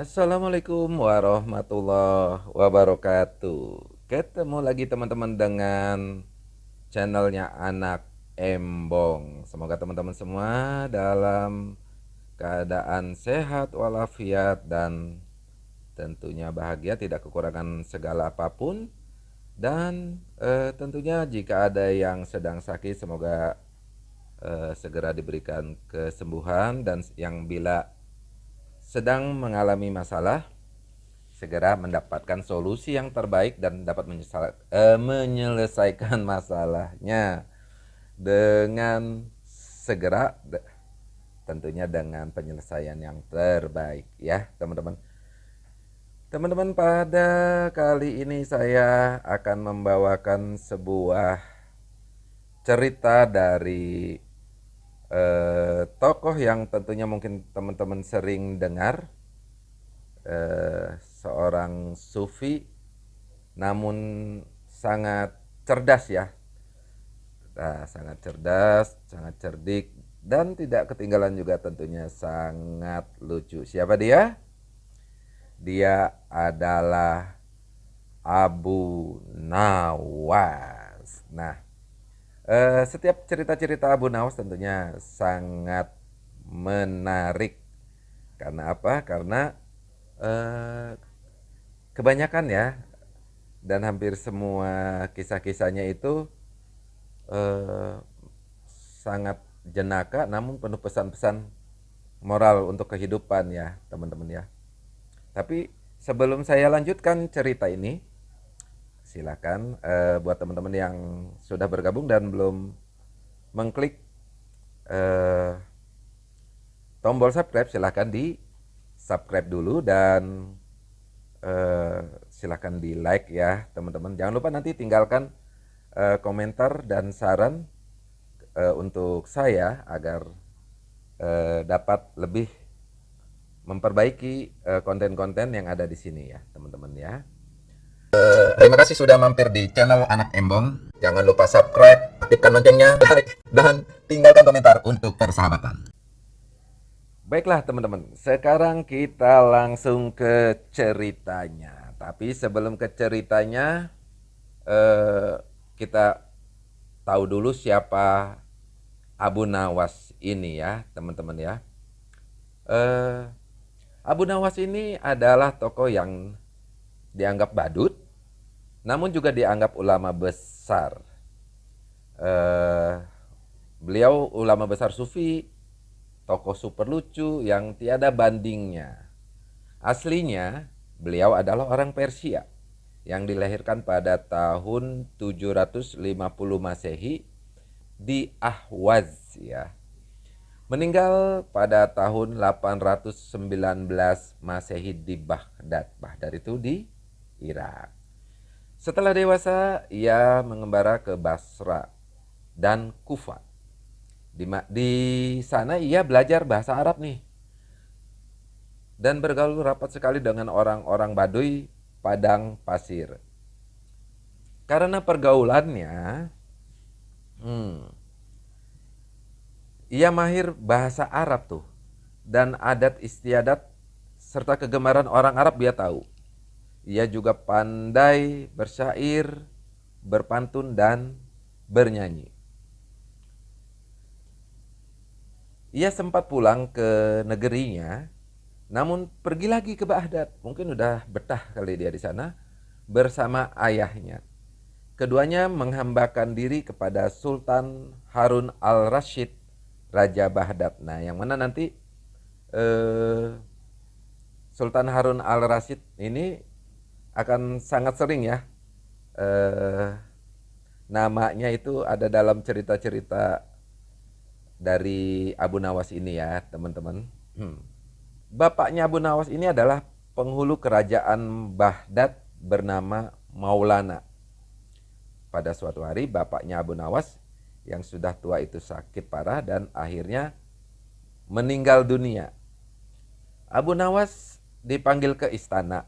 Assalamualaikum warahmatullahi wabarakatuh. Ketemu lagi teman-teman dengan channelnya Anak Embong. Semoga teman-teman semua dalam keadaan sehat walafiat dan tentunya bahagia, tidak kekurangan segala apa pun. Dan eh, tentunya jika ada yang sedang sakit, semoga eh, segera diberikan kesembuhan dan yang bila sedang mengalami masalah segera mendapatkan solusi yang terbaik dan dapat uh, menyelesaikan masalahnya dengan segera tentunya dengan penyelesaian yang terbaik ya teman-teman. Teman-teman pada kali ini saya akan membawakan sebuah cerita dari eh, tokoh yang tentunya mungkin teman-teman sering dengar eh, seorang sufi namun sangat cerdas ya. Nah, sangat cerdas sangat cerdik dan tidak ketinggalan juga tentunya sangat lucu. Siapa dia? Dia adalah Abu Nawas. Nah Uh, setiap cerita-cerita Abu Nawas tentunya sangat menarik. Karena apa? Karena uh, kebanyakan ya dan hampir semua kisah-kisahnya itu uh, sangat jenaka namun penuh pesan-pesan moral untuk kehidupan ya teman-teman ya. Tapi sebelum saya lanjutkan cerita ini, silakan uh, buat teman-teman yang sudah bergabung dan belum mengklik uh, tombol subscribe silahkan di subscribe dulu dan uh, silahkan di like ya teman-teman. Jangan lupa nanti tinggalkan uh, komentar dan saran uh, untuk saya agar uh, dapat lebih memperbaiki konten-konten uh, yang ada di sini ya teman-teman ya terima kasih sudah mampir di channel Anak Embong. Jangan lupa subscribe, aktifkan loncengnya, like, dan tinggalkan komentar untuk persahabatan. Baiklah teman-teman, sekarang kita langsung ke ceritanya. Tapi sebelum ke ceritanya, eh, kita tahu dulu siapa Abu Nawas ini ya teman-teman ya. Eh, Abu Nawas ini adalah tokoh yang dianggap badut, namun juga dianggap ulama besar. Uh, beliau ulama besar sufi, tokoh super lucu yang tiada bandingnya. Aslinya, beliau adalah orang Persia yang dilahirkan pada tahun 750 Masehi di Ahwaz ya. Meninggal pada tahun 819 Masehi di Baghdad. Baghdad itu di Irak. Setelah dewasa, ia mengembara ke Basra dan Kufa. Di, di sana ia belajar bahasa Arab nih. Dan bergaul rapat sekali dengan orang-orang Baduy padang pasir. Karena pergaulannya, hmm, ia mahir bahasa Arab tuh. Dan adat istiadat serta kegemaran orang Arab dia tahu. Ia juga pandai bersyair, berpantun, dan bernyanyi. Ia sempat pulang ke negerinya, namun pergi lagi ke Baghdad. Mungkin udah betah kali dia di sana bersama ayahnya. Keduanya menghambakan diri kepada Sultan Harun al-Rashid, Raja Baghdad. Nah, yang mana nanti eh, Sultan Harun al-Rashid ini akan sangat sering ya eh, namanya itu ada dalam cerita-cerita dari Abu Nawas ini ya teman-teman. Hmm. Bapaknya Abu Nawas ini adalah penghulu kerajaan Baghdad bernama Maulana. Pada suatu hari bapaknya Abu Nawas yang sudah tua itu sakit parah dan akhirnya meninggal dunia. Abu Nawas dipanggil ke istana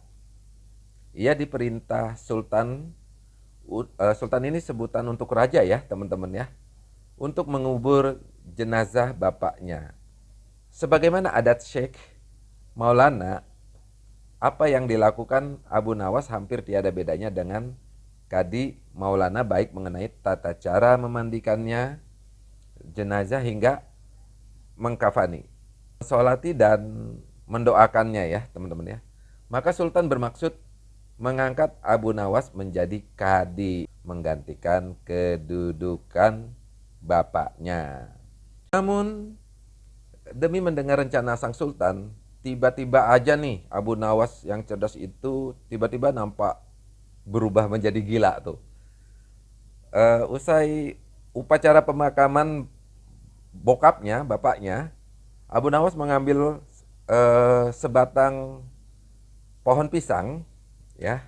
ia diperintah sultan uh, sultan ini sebutan untuk raja ya teman-teman ya untuk mengubur jenazah bapaknya sebagaimana adat Syekh Maulana apa yang dilakukan Abu Nawas hampir tiada bedanya dengan Kadi Maulana baik mengenai tata cara memandikannya jenazah hingga mengkafani. Solati dan mendoakannya ya teman-teman ya. Maka Sultan bermaksud mengangkat Abu Nawas menjadi kadi menggantikan kedudukan bapaknya. Namun demi mendengar rencana sang sultan, tiba-tiba aja nih Abu Nawas yang cerdas itu tiba-tiba nampak berubah menjadi gila tuh. Uh, usai upacara pemakaman bokapnya, bapaknya, Abu Nawas mengambil uh, sebatang pohon pisang, ya,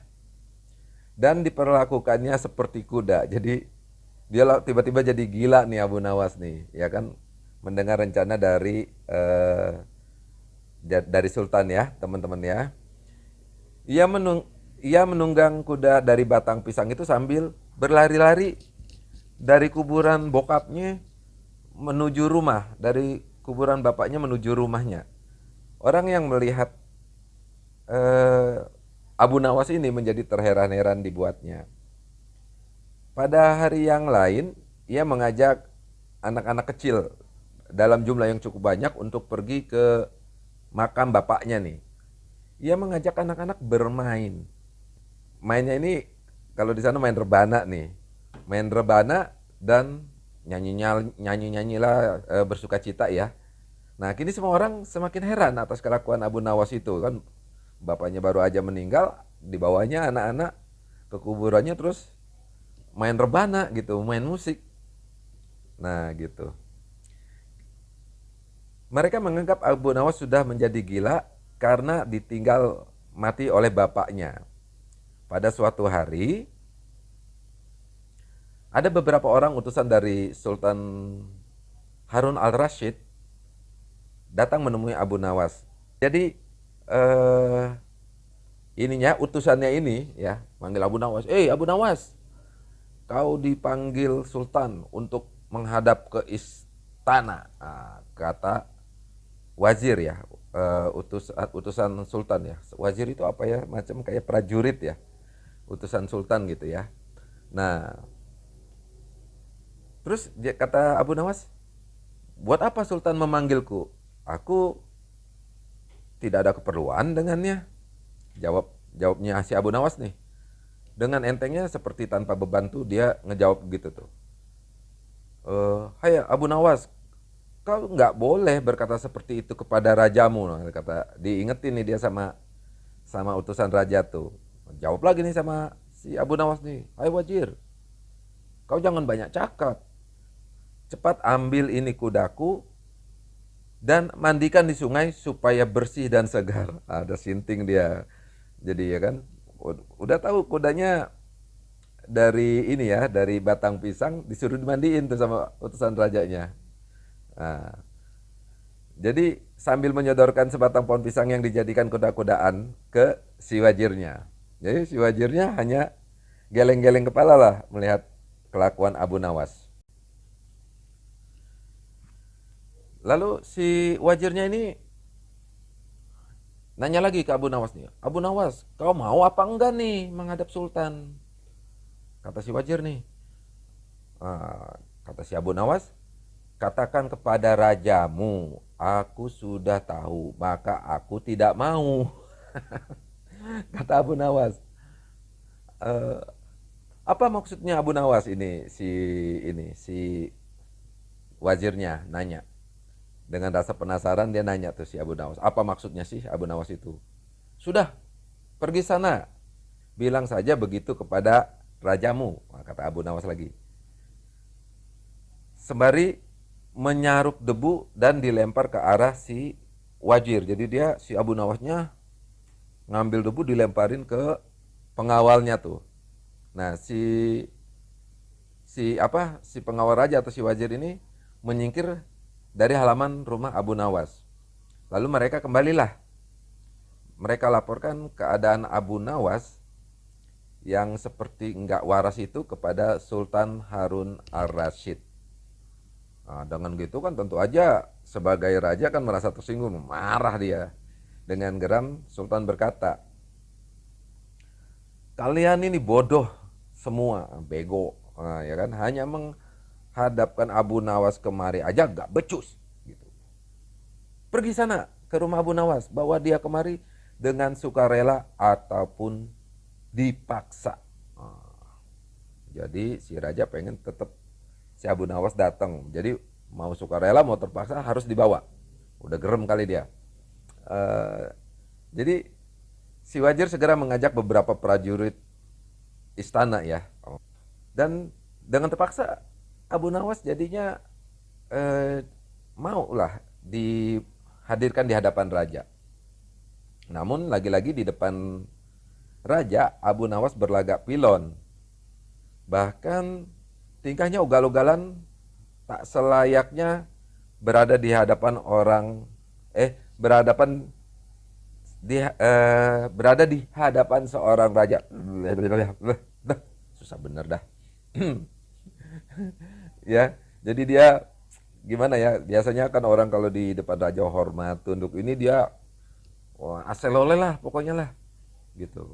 dan diperlakukannya seperti kuda. Jadi dia tiba-tiba jadi gila nih Abu Nawas nih, ya kan? mendengar rencana dari uh, dari Sultan ya, teman-teman ya. Ia menung ia menunggang kuda dari batang pisang itu sambil berlari-lari dari kuburan bokapnya menuju rumah, dari kuburan bapaknya menuju rumahnya. Orang yang melihat uh, Abu Nawas ini menjadi terheran-heran dibuatnya. Pada hari yang lain, ia mengajak anak-anak kecil dalam jumlah yang cukup banyak untuk pergi ke makam bapaknya nih. Ia mengajak anak-anak bermain. Mainnya ini kalau di sana main rebana nih. Main rebana dan nyanyi nyanyi nyanyi lah e, bersuka cita ya. Nah kini semua orang semakin heran atas kelakuan Abu Nawas itu kan bapaknya baru aja meninggal dibawanya anak-anak ke kuburannya terus main rebana gitu main musik. Nah gitu. Mereka menganggap Abu Nawas sudah menjadi gila karena ditinggal mati oleh bapaknya. Pada suatu hari, ada beberapa orang utusan dari Sultan Harun al-Rashid datang menemui Abu Nawas. Jadi eh, ininya utusannya ini ya manggil Abu Nawas. Eh Abu Nawas, kau dipanggil Sultan untuk menghadap ke istana. Nah, kata wazir ya, uh, utus utusan sultan ya. Wazir itu apa ya? Macam kayak prajurit ya. Utusan sultan gitu ya. Nah, terus dia kata Abu Nawas, "Buat apa sultan memanggilku? Aku tidak ada keperluan dengannya." Jawab jawabnya si Abu Nawas nih. Dengan entengnya seperti tanpa beban tuh dia ngejawab gitu tuh. Uh, Hai Abu Nawas, kau nggak boleh berkata seperti itu kepada rajamu kata diingetin nih dia sama sama utusan raja tuh jawab lagi nih sama si Abu Nawas nih Hai wajir kau jangan banyak cakap cepat ambil ini kudaku dan mandikan di sungai supaya bersih dan segar ada sinting dia jadi ya kan udah tahu kudanya dari ini ya dari batang pisang disuruh dimandiin tuh sama utusan rajanya Nah, jadi sambil menyodorkan sebatang pohon pisang yang dijadikan kuda-kudaan ke si wajirnya. Jadi si wajirnya hanya geleng-geleng kepala lah melihat kelakuan Abu Nawas. Lalu si wajirnya ini nanya lagi ke Abu Nawas nih. Abu Nawas, kau mau apa enggak nih menghadap Sultan? Kata si wajir nih. Nah, kata si Abu Nawas, Katakan kepada rajamu, aku sudah tahu, maka aku tidak mau. Kata Abu Nawas. E, apa maksudnya Abu Nawas ini si ini si wazirnya nanya. Dengan rasa penasaran dia nanya tuh si Abu Nawas, apa maksudnya sih Abu Nawas itu? Sudah, pergi sana. Bilang saja begitu kepada rajamu, kata Abu Nawas lagi. Sembari menyaruk debu dan dilempar ke arah si wajir. Jadi dia si Abu Nawasnya ngambil debu dilemparin ke pengawalnya tuh. Nah, si si apa? Si pengawal raja atau si wajir ini menyingkir dari halaman rumah Abu Nawas. Lalu mereka kembalilah. Mereka laporkan keadaan Abu Nawas yang seperti enggak waras itu kepada Sultan Harun al-Rashid. Nah, dengan gitu kan tentu aja sebagai raja kan merasa tersinggung, marah dia. Dengan geram Sultan berkata, kalian ini bodoh semua, bego, nah, ya kan? Hanya menghadapkan Abu Nawas kemari aja gak becus, gitu. Pergi sana ke rumah Abu Nawas, bawa dia kemari dengan sukarela ataupun dipaksa. Nah, jadi si raja pengen tetap si Abu Nawas datang. Jadi mau sukarela mau terpaksa harus dibawa. Udah gerem kali dia. Uh, jadi si Wajir segera mengajak beberapa prajurit istana ya. Dan dengan terpaksa Abu Nawas jadinya uh, mau lah dihadirkan di hadapan raja. Namun lagi-lagi di depan raja Abu Nawas berlagak pilon. Bahkan tingkahnya ugal-ugalan tak selayaknya berada di hadapan orang eh berhadapan di eh, berada di hadapan seorang raja. Susah bener dah. ya, jadi dia gimana ya? Biasanya kan orang kalau di depan raja hormat, tunduk ini dia wah aselole lah pokoknya lah. Gitu.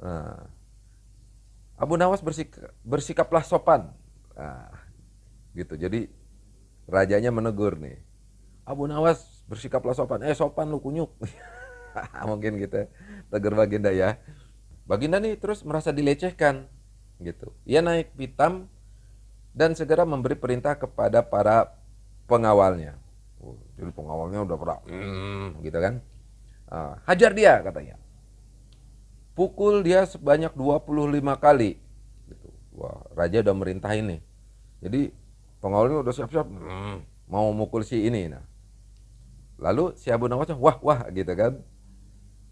Nah, Abu Nawas bersik bersikaplah sopan. Nah, gitu. Jadi rajanya menegur nih. Abu Nawas bersikaplah sopan. Eh sopan lu kunyuk. mungkin gitu tegur Baginda ya Baginda nih terus merasa dilecehkan gitu ia naik pitam dan segera memberi perintah kepada para pengawalnya. Oh, jadi pengawalnya udah pernah mm, gitu kan? Uh, hajar dia katanya. Pukul dia sebanyak 25 kali. Gitu. wah raja udah merintah ini. Jadi pengawalnya udah siap-siap mm, mau mukul si ini nah. Lalu si Abu Nawas wah wah gitu kan?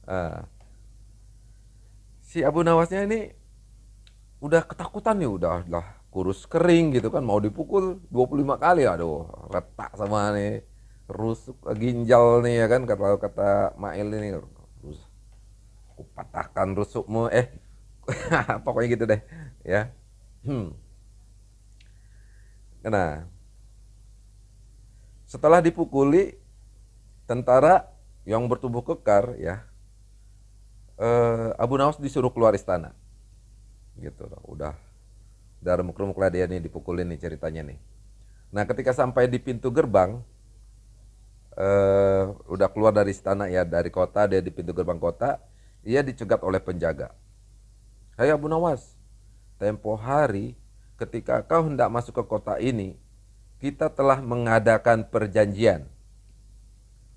Uh, si Abu Nawasnya ini udah ketakutan nih, udah lah kurus kering gitu kan, mau dipukul 25 kali, aduh retak sama nih rusuk ginjal nih ya kan kata kata Mail ini rus kupatahkan rusukmu eh pokoknya gitu deh ya hmm. nah setelah dipukuli tentara yang bertubuh kekar ya uh, Abu Nawas disuruh keluar istana gitu udah remuk-remuk lah dia nih dipukulin nih ceritanya nih. Nah ketika sampai di pintu gerbang uh, udah keluar dari istana ya dari kota dia di pintu gerbang kota ia dicegat oleh penjaga. Hai Abu Nawas tempo hari ketika kau hendak masuk ke kota ini kita telah mengadakan perjanjian.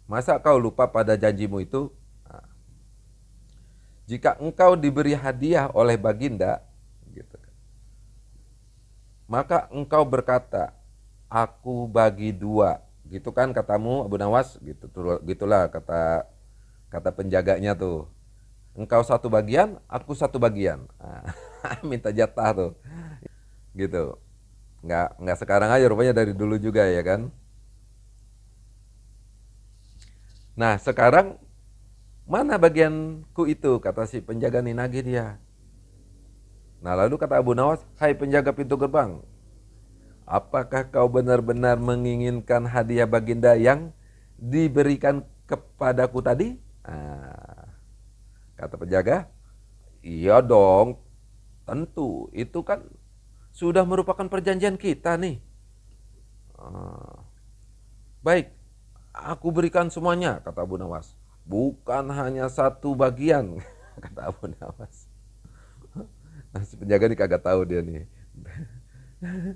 Masa kau lupa pada janjimu itu? Jika engkau diberi hadiah oleh baginda, maka engkau berkata, aku bagi dua, gitu kan katamu Abu Nawas, gitu, gitulah kata kata penjaganya tuh. Engkau satu bagian, aku satu bagian. Nah, minta jatah tuh, gitu. Nggak nggak sekarang aja, rupanya dari dulu juga ya kan. Nah sekarang Mana bagianku itu? Kata si penjaga ninagi dia. Nah lalu kata Abu Nawas, Hai penjaga pintu gerbang, apakah kau benar-benar menginginkan hadiah baginda yang diberikan kepadaku tadi? Nah, kata penjaga, iya dong, tentu. Itu kan sudah merupakan perjanjian kita nih. Ah, baik, aku berikan semuanya, kata Abu Nawas bukan hanya satu bagian kata Abu Nawas si penjaga ini kagak tahu dia nih.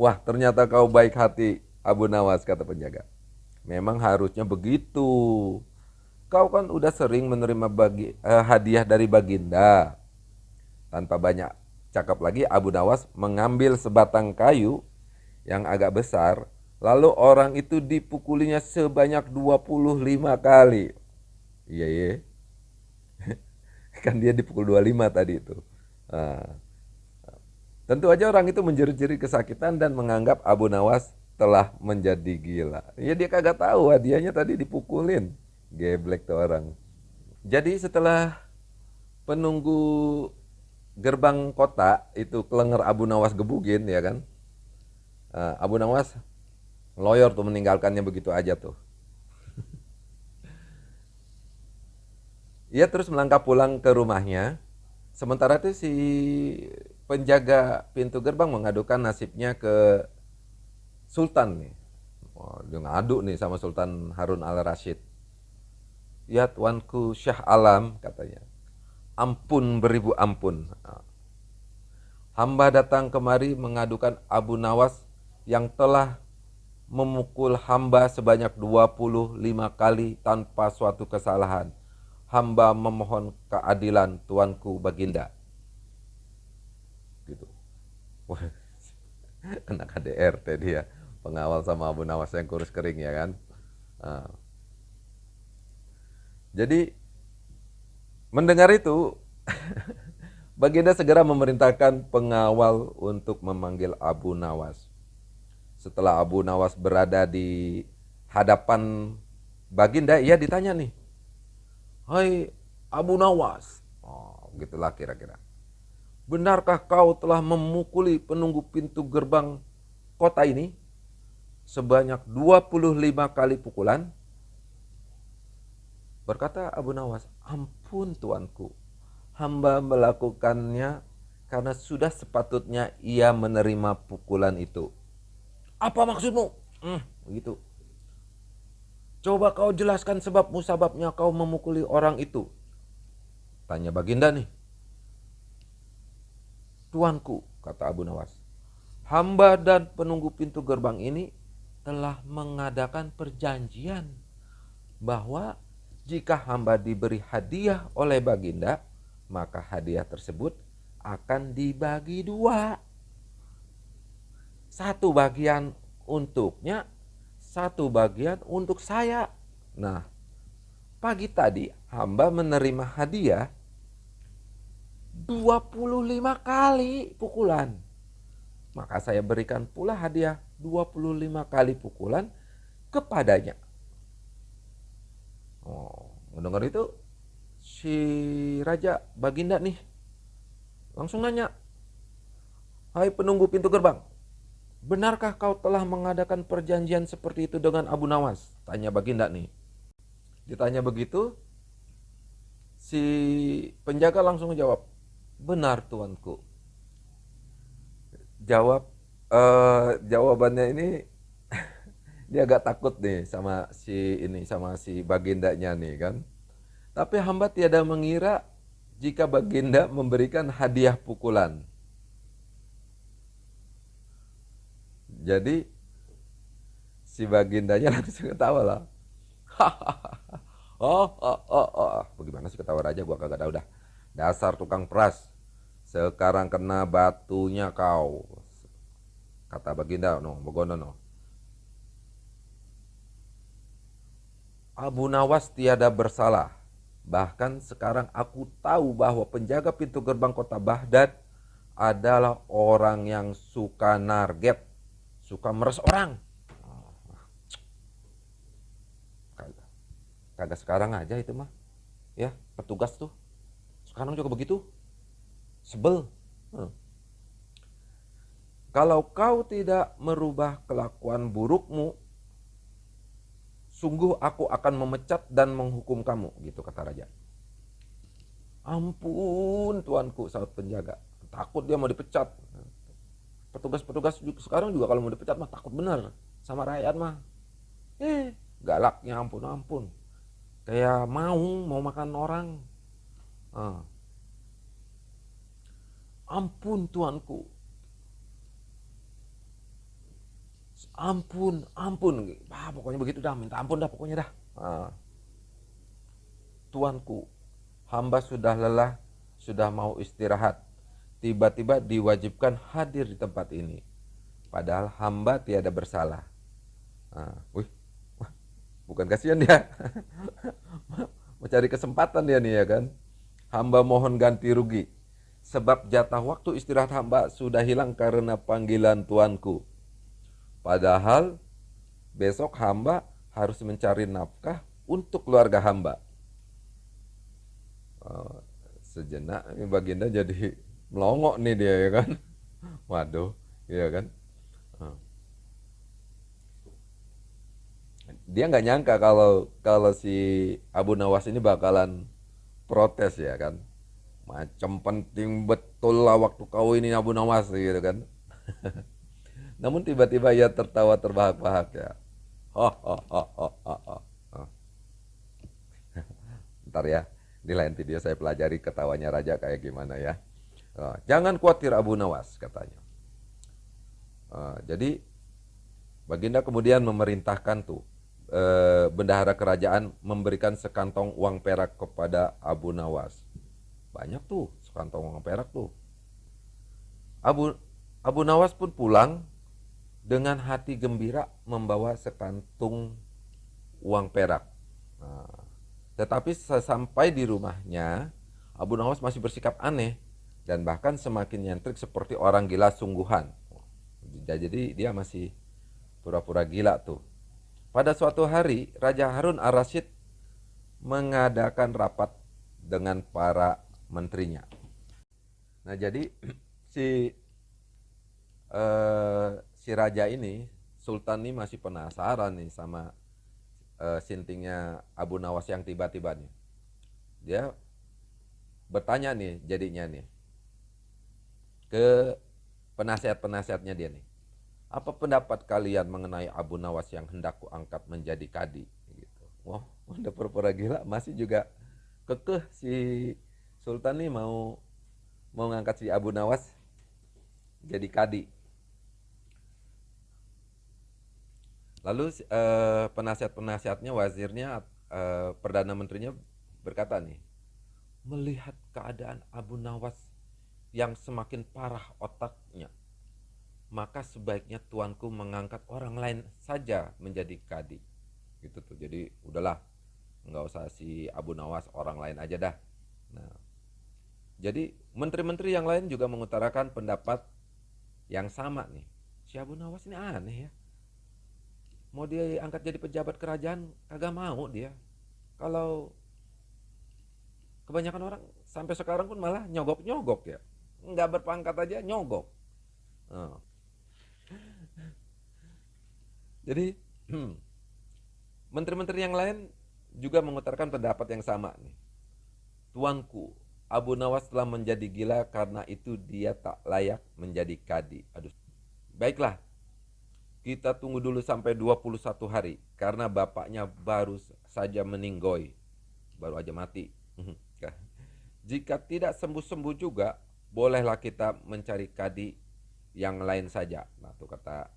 Wah ternyata kau baik hati Abu Nawas kata penjaga. Memang harusnya begitu. Kau kan udah sering menerima bagi, eh, hadiah dari baginda. Tanpa banyak cakap lagi Abu Nawas mengambil sebatang kayu yang agak besar lalu orang itu dipukulinya sebanyak 25 kali. Iya iya. kan dia dipukul 25 tadi itu. Nah, tentu aja orang itu menjerit-jerit kesakitan dan menganggap Abu Nawas telah menjadi gila. Ya dia kagak tahu hadiahnya tadi dipukulin. Geblek tuh orang. Jadi setelah penunggu gerbang kota itu kelenger Abu Nawas gebugin ya kan. Abu Nawas loyor tuh meninggalkannya begitu aja tuh. ia terus melangkah pulang ke rumahnya. Sementara itu si penjaga pintu gerbang mengadukan nasibnya ke Sultan nih. Oh, dia ngadu nih sama Sultan Harun al-Rashid. Ya tuanku Syah Alam katanya. Ampun beribu ampun. Hamba datang kemari mengadukan Abu Nawas yang telah memukul hamba sebanyak 25 kali tanpa suatu kesalahan hamba memohon keadilan tuanku baginda. Gitu. Wah, kena KDRT dia pengawal sama Abu Nawas yang kurus kering ya kan. Nah. Jadi mendengar itu Baginda segera memerintahkan pengawal untuk memanggil Abu Nawas. Setelah Abu Nawas berada di hadapan Baginda, ia ditanya nih, Hai Abu Nawas. Oh, gitulah kira-kira. Benarkah kau telah memukuli penunggu pintu gerbang kota ini sebanyak 25 kali pukulan? Berkata Abu Nawas, ampun tuanku, hamba melakukannya karena sudah sepatutnya ia menerima pukulan itu. Apa maksudmu? Hmm, begitu. Coba kau jelaskan sebab musababnya kau memukuli orang itu. Tanya Baginda nih. Tuanku, kata Abu Nawas. Hamba dan penunggu pintu gerbang ini telah mengadakan perjanjian bahwa jika hamba diberi hadiah oleh Baginda, maka hadiah tersebut akan dibagi dua. Satu bagian untuknya satu bagian untuk saya. Nah, pagi tadi hamba menerima hadiah 25 kali pukulan. Maka saya berikan pula hadiah 25 kali pukulan kepadanya. Oh, mendengar itu si raja baginda nih langsung nanya, "Hai penunggu pintu gerbang, Benarkah kau telah mengadakan perjanjian seperti itu dengan Abu Nawas? Tanya Baginda nih. Ditanya begitu, si penjaga langsung jawab, benar tuanku. Jawab, uh, jawabannya ini dia agak takut nih sama si ini sama si bagindanya nih kan. Tapi hamba tiada mengira jika baginda memberikan hadiah pukulan. Jadi si bagindanya langsung ketawa lah. oh, oh, oh, oh, bagaimana sih ketawa raja gua kagak tahu dah. Dasar tukang peras. Sekarang kena batunya kau. Kata baginda, no, begono no. Abu Nawas tiada bersalah. Bahkan sekarang aku tahu bahwa penjaga pintu gerbang kota Baghdad adalah orang yang suka narget suka meres orang. Kagak. Sekarang aja itu mah. Ya petugas tuh. Sekarang juga begitu. Sebel. Hmm. kalau kau tidak merubah kelakuan burukmu sungguh aku akan memecat dan menghukum kamu gitu kata raja. Ampun tuanku saat penjaga. Takut dia mau dipecat petugas-petugas sekarang juga kalau mau dipecat mah takut bener. Sama rakyat mah. Eh galaknya ampun ampun. Kayak mau mau makan orang. Ah. ampun tuanku. Ampun ampun. Ah, pokoknya begitu dah. Minta ampun dah pokoknya dah. Ah. tuanku hamba sudah lelah sudah mau istirahat tiba-tiba diwajibkan hadir di tempat ini. Padahal hamba tiada bersalah. Nah, wih, bukan kasihan dia. Mencari kesempatan dia nih ya kan. Hamba mohon ganti rugi. Sebab jatah waktu istirahat hamba sudah hilang karena panggilan tuanku. Padahal besok hamba harus mencari nafkah untuk keluarga hamba. Oh, sejenak baginda jadi melongok nih dia ya kan? Waduh ya kan? Dia nggak nyangka kalau kalau si Abu Nawas ini bakalan protes ya kan? Macam penting betul lah waktu kau ini Abu Nawas gitu kan? Namun tiba-tiba ia tertawa terbahak-bahak ya. Ho. ntar ya di lain video saya pelajari ketawanya raja kayak gimana ya. oh, jangan khawatir Abu Nawas katanya oh, jadi Baginda kemudian memerintahkan tuh eh, bendahara kerajaan memberikan sekantong uang perak kepada Abu Nawas. Banyak tuh sekantong uang perak tuh. Abu Abu Nawas pun pulang dengan hati gembira membawa sekantung uang perak. Nah, tetapi sesampai di rumahnya, Abu Nawas masih bersikap aneh dan bahkan semakin nyentrik seperti orang gila sungguhan. Jadi dia masih pura-pura gila tuh. Pada suatu hari, Raja Harun ar-Rasyid mengadakan rapat dengan para menterinya. Nah, jadi si uh, si raja ini, Sultan ini masih penasaran nih sama uh, sintingnya Abu Nawas yang tiba-tiba nih. Dia bertanya nih jadinya nih ke penasihat-penasihatnya dia nih. Apa pendapat kalian mengenai Abu Nawas yang hendak kuangkat menjadi kadi? Gitu. Wah udah pura-pura gila. Masih juga kekeh si Sultan nih mau mau ngangkat si Abu Nawas jadi kadi. Lalu eh, penasihat-penasihatnya wazirnya eh, perdana menterinya berkata nih melihat keadaan Abu Nawas yang semakin parah otaknya. Maka sebaiknya tuanku mengangkat orang lain saja menjadi kadi. Gitu tuh. Jadi udahlah. Nggak usah si Abu Nawas orang lain aja dah. Nah. Jadi menteri-menteri yang lain juga mengutarakan pendapat yang sama nih. Si Abu Nawas ini aneh ya. Mau dia angkat jadi pejabat kerajaan kagak mau dia. Kalau kebanyakan orang sampai sekarang pun malah nyogok-nyogok ya nggak berpangkat aja nyogok nah, jadi hmm, menteri-menteri yang lain juga mengutarakan pendapat yang sama nih. Tuanku, Abu Nawas telah menjadi gila karena itu dia tak layak menjadi kadi. Aduh. Baiklah. Kita tunggu dulu sampai 21 hari karena bapaknya baru saja meninggoy. Baru aja mati. Jika tidak sembuh-sembuh juga, bolehlah kita mencari kadi yang lain saja. Nah, tuh kata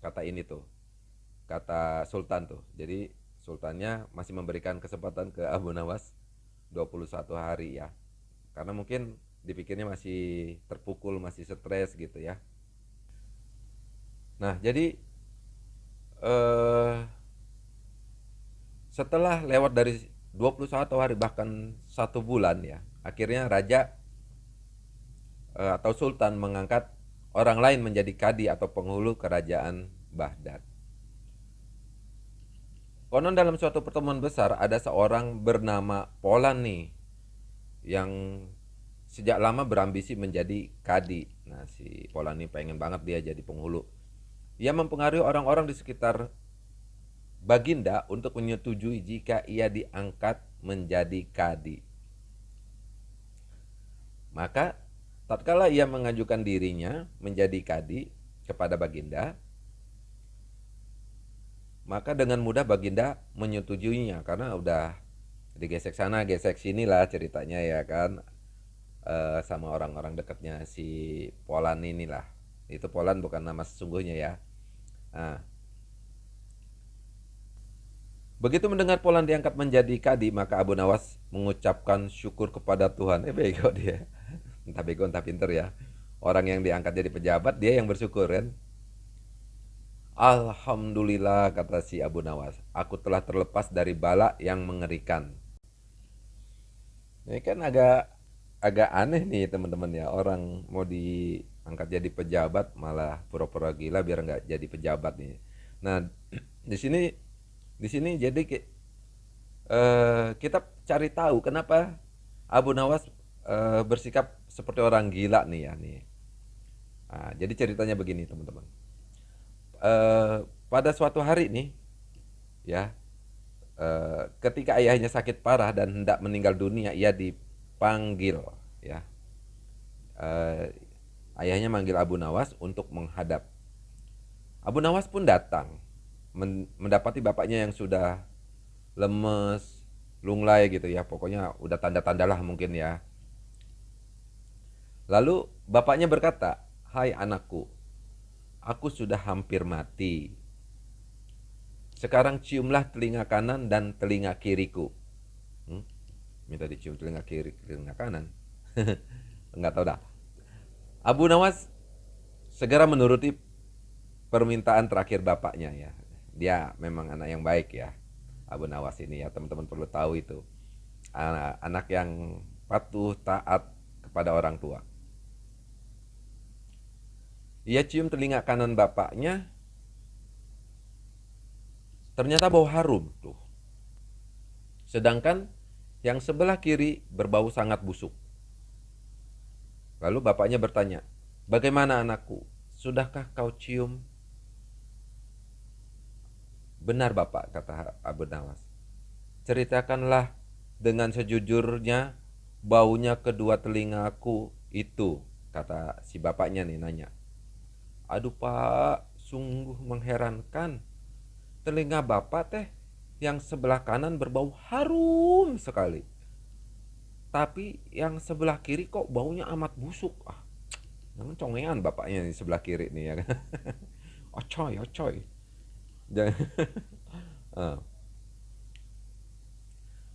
kata ini tuh kata Sultan tuh. Jadi Sultannya masih memberikan kesempatan ke Abu Nawas 21 hari ya. Karena mungkin dipikirnya masih terpukul, masih stres gitu ya. Nah, jadi eh, setelah lewat dari 21 hari bahkan satu bulan ya, akhirnya raja atau sultan mengangkat orang lain menjadi kadi atau penghulu kerajaan Baghdad. Konon dalam suatu pertemuan besar ada seorang bernama Polan nih yang sejak lama berambisi menjadi kadi. Nah si Polan pengen banget dia jadi penghulu. Ia mempengaruhi orang-orang di sekitar Baginda untuk menyetujui jika ia diangkat menjadi kadi. Maka tatkala ia mengajukan dirinya menjadi kadi kepada Baginda, maka dengan mudah Baginda menyetujuinya karena udah digesek sana gesek sini lah ceritanya ya kan e, sama orang-orang dekatnya si Polan inilah itu Polan bukan nama sesungguhnya ya nah, Begitu mendengar Polan diangkat menjadi kadi, maka Abu Nawas mengucapkan syukur kepada Tuhan. Eh bego dia. Entah bego entah pinter ya. Orang yang diangkat jadi pejabat, dia yang bersyukur kan. Alhamdulillah kata si Abu Nawas, aku telah terlepas dari bala yang mengerikan. Ini kan agak agak aneh nih teman-teman ya orang mau diangkat jadi pejabat malah pura-pura gila biar nggak jadi pejabat nih. Nah di sini di sini jadi uh, kita cari tahu kenapa Abu Nawas uh, bersikap seperti orang gila nih ya nih. Nah, jadi ceritanya begini teman-teman uh, pada suatu hari nih ya eh, ketika ayahnya sakit parah dan hendak meninggal dunia, ia dipanggil ya. Eh, ayahnya manggil Abu Nawas untuk menghadap. Abu Nawas pun datang mendapati bapaknya yang sudah lemes, lunglai gitu ya. Pokoknya udah tanda-tanda lah mungkin ya. Lalu bapaknya berkata, "Hai anakku, aku sudah hampir mati. Sekarang ciumlah telinga kanan dan telinga kiriku." Hmm? Minta dicium telinga kiri, telinga kanan. Enggak tahu dah. Abu Nawas segera menuruti permintaan terakhir bapaknya ya. Dia memang anak yang baik ya. Abu Nawas ini ya teman-teman perlu tahu itu. Anak, anak yang patuh taat kepada orang tua. Ia cium telinga kanan bapaknya. Ternyata bau harum tuh. Sedangkan yang sebelah kiri berbau sangat busuk. Lalu bapaknya bertanya, "Bagaimana anakku? Sudahkah kau cium?" "Benar, Bapak," kata Abu Nawas. "Ceritakanlah dengan sejujurnya baunya kedua telingaku itu," kata si bapaknya nih nanya. Aduh pak, sungguh mengherankan. Telinga bapak teh yang sebelah kanan berbau harum sekali. Tapi yang sebelah kiri kok baunya amat busuk. Ah, jangan congean bapaknya di sebelah kiri nih ya kan. Ocoy, ocoy. Uh.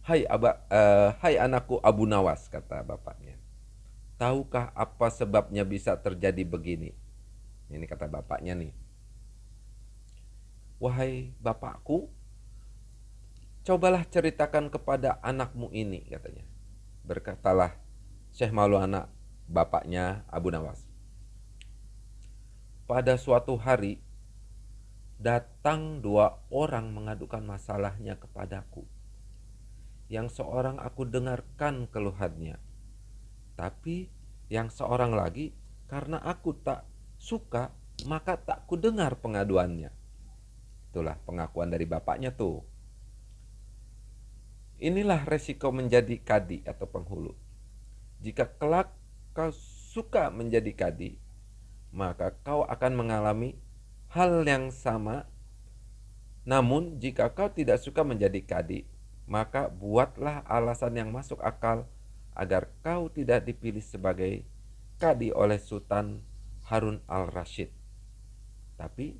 Hai aba, uh, hai anakku Abu Nawas kata bapaknya. Tahukah apa sebabnya bisa terjadi begini? Ini kata bapaknya nih. Wahai bapakku, cobalah ceritakan kepada anakmu ini katanya. Berkatalah Syekh Maulana bapaknya Abu Nawas. Pada suatu hari datang dua orang mengadukan masalahnya kepadaku. Yang seorang aku dengarkan keluhannya. Tapi yang seorang lagi karena aku tak suka, maka tak kudengar pengaduannya. Itulah pengakuan dari bapaknya tuh. Inilah resiko menjadi kadi atau penghulu. Jika kelak kau suka menjadi kadi, maka kau akan mengalami hal yang sama. Namun, jika kau tidak suka menjadi kadi, maka buatlah alasan yang masuk akal agar kau tidak dipilih sebagai kadi oleh sultan Harun al-Rashid. Tapi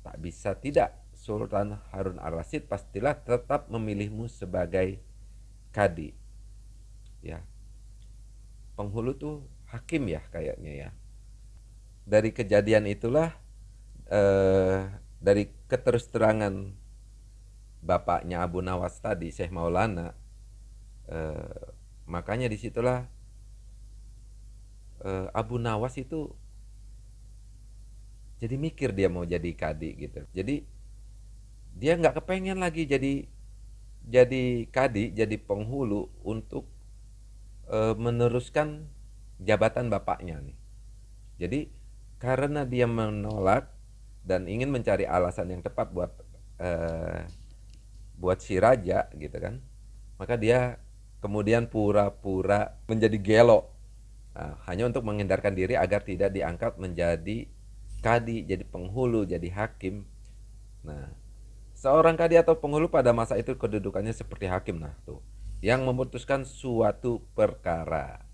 tak bisa tidak Sultan Harun al-Rashid pastilah tetap memilihmu sebagai kadi. Ya. Penghulu tuh hakim ya kayaknya ya. Dari kejadian itulah eh, dari keterus-terangan bapaknya Abu Nawas tadi Syekh Maulana eh, makanya di situlah eh, Abu Nawas itu jadi mikir dia mau jadi kadi gitu. Jadi dia nggak kepengen lagi jadi jadi kadi jadi penghulu untuk e, meneruskan jabatan bapaknya nih. Jadi karena dia menolak dan ingin mencari alasan yang tepat buat e, buat si raja gitu kan maka dia kemudian pura-pura menjadi gelo. Nah, hanya untuk menghindarkan diri agar tidak diangkat menjadi kadi, jadi penghulu, jadi hakim. Nah, seorang kadi atau penghulu pada masa itu kedudukannya seperti hakim nah tuh, yang memutuskan suatu perkara.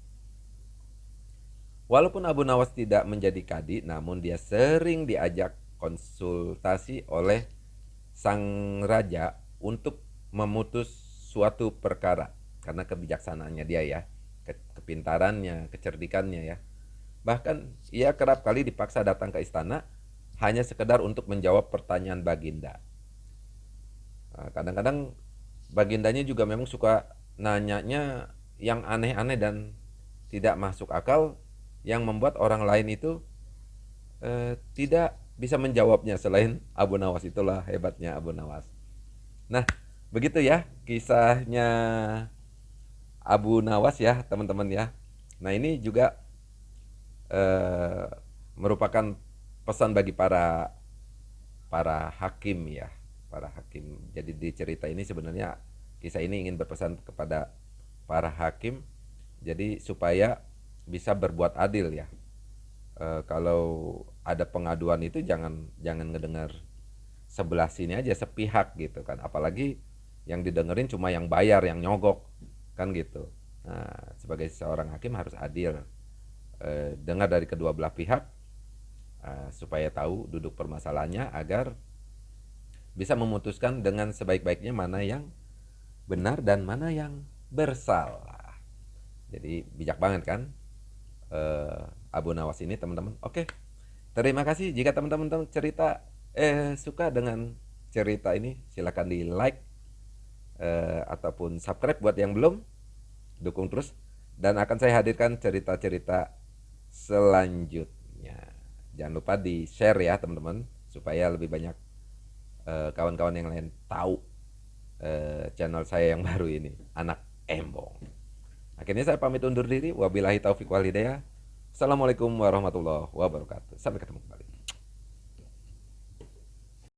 Walaupun Abu Nawas tidak menjadi kadi, namun dia sering diajak konsultasi oleh sang raja untuk memutus suatu perkara karena kebijaksanaannya dia ya, kepintarannya, kecerdikannya ya. Bahkan ia kerap kali dipaksa datang ke istana hanya sekedar untuk menjawab pertanyaan Baginda. Nah, kadang-kadang Bagindanya juga memang suka nanyanya yang aneh-aneh dan tidak masuk akal yang membuat orang lain itu eh, tidak bisa menjawabnya selain Abu Nawas itulah hebatnya Abu Nawas. Nah, begitu ya kisahnya Abu Nawas ya teman-teman ya. Nah ini juga eh, merupakan pesan bagi para para hakim ya, para hakim. Jadi di cerita ini sebenarnya kisah ini ingin berpesan kepada para hakim jadi supaya bisa berbuat adil ya. E, kalau ada pengaduan itu jangan jangan ngedengar sebelah sini aja sepihak gitu kan. Apalagi yang didengerin cuma yang bayar, yang nyogok kan gitu. Nah, sebagai seorang hakim harus adil. E, dengar dari kedua belah pihak e, supaya tahu duduk permasalahannya agar bisa memutuskan dengan sebaik-baiknya mana yang benar dan mana yang bersalah. Jadi bijak banget kan? Uh, Abu Nawas ini teman-teman. Oke, terima kasih. Jika teman-teman cerita eh suka dengan cerita ini silahkan di like uh, ataupun subscribe buat yang belum. Dukung terus. Dan akan saya hadirkan cerita-cerita selanjutnya. Jangan lupa di share ya teman-teman supaya lebih banyak Eh, kawan-kawan yang lain tahu uh, channel saya yang baru ini anak embong. Akhirnya saya pamit undur diri. Wabillahi taufiq walhidayah assalamualaikum warahmatullahi wabarakatuh. Sampai ketemu kembali